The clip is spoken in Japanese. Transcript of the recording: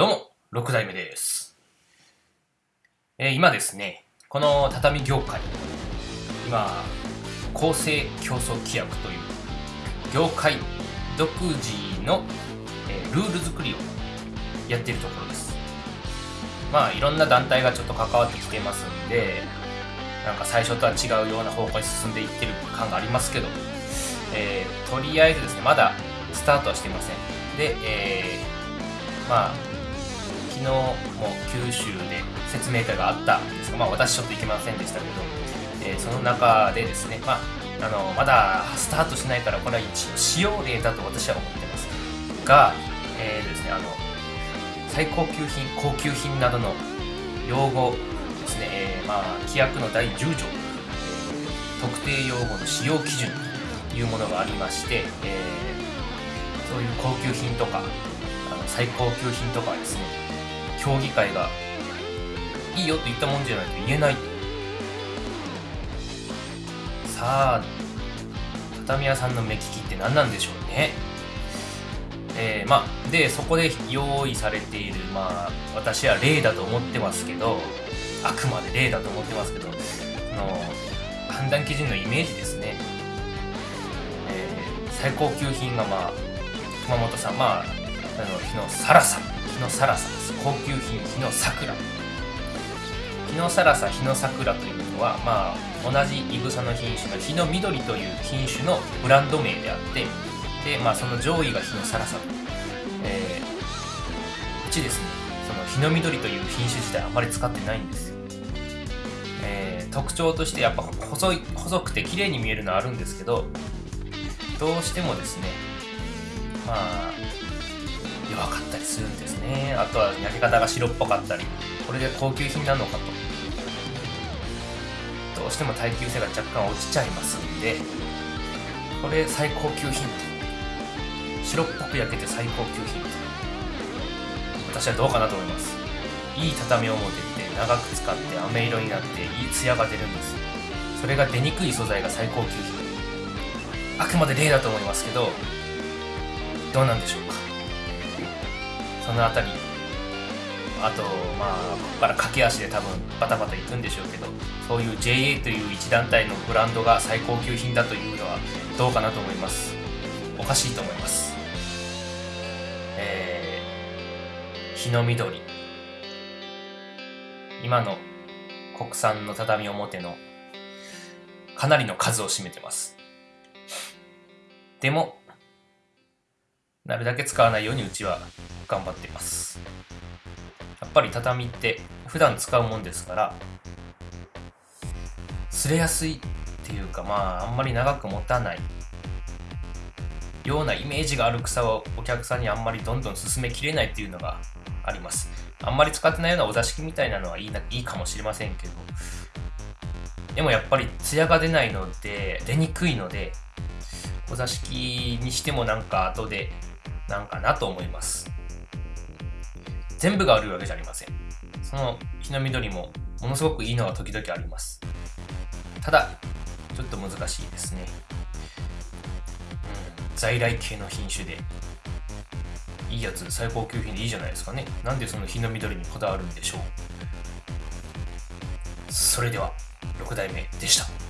どうも、六代目です。えー、今ですね、この畳業界、今、公正競争規約という業界独自の、えー、ルール作りをやってるところです。まあ、いろんな団体がちょっと関わってきてますんで、なんか最初とは違うような方向に進んでいってる感がありますけど、えー、とりあえずですね、まだスタートはしていません。で、えー、まあ、昨日も九州で説明会があったんですが、まあ、私ちょっと行けませんでしたけど、えーその中でですね、まあ、あのまだスタートしないからこれは一応使用例だと私は思ってます。が、えーですね、あの最高級品高級品などの用語ですね、えーまあ、規約の第10条、え特定用語の使用基準というものがありまして、えーそういう高級品とかあの最高級品とかはですね協議会がいいよと言ったもんじゃないと言えないさあ畳屋さんの目利きって何なんでしょうね。えーまあでそこで用意されているまあ私は例だと思ってますけどあくまで例だと思ってますけどその判断基準のイメージですね、えー最高級品がまあ熊本さん。まああの日のサラサ日のサラサです。高級品日の桜日のサラサ日の桜というのはまあ同じいぐさの品種の日の緑という品種のブランド名であってでまあその上位が日のサラサと、えーうちですねその日の緑という品種自体あまり使ってないんですよ。えー特徴としてやっぱ細い細くて綺麗に見えるのはあるんですけどどうしてもですねまあ弱かったりするんですね。あとは焼き方が白っぽかったりこれで高級品なのかと。どうしても耐久性が若干落ちちゃいますんでこれ最高級品と白っぽく焼けて最高級品と私はどうかなと思います。いい畳表って長く使って飴色になっていいツヤが出るんですそれが出にくい素材が最高級品。あくまで例だと思いますけどどうなんでしょうか？そのあたり。あとまあここから駆け足で多分バタバタいくんでしょうけどそういう JA という一団体のブランドが最高級品だというのはどうかなと思います。おかしいと思います。えー、日の緑。今の国産の畳表のかなりの数を占めてます。でもなるだけ使わないようにうちは頑張っています。やっぱり畳って普段使うもんですから擦れやすいっていうかまああんまり長く持たないようなイメージがある草をお客さんにあんまりどんどん進めきれないっていうのがあります。あんまり使ってないようなお座敷みたいなのはいいないいかもしれませんけどでもやっぱり艶が出ないので出にくいのでお座敷にしてもなんか後でなんかなと思います。全部が悪いわけじゃありません。その日の緑もものすごくいいのが時々あります。ただちょっと難しいですね、うん、在来系の品種でいいやつ最高級品でいいじゃないですかね。なんでその日の緑にこだわるんでしょう。それでは6代目でした。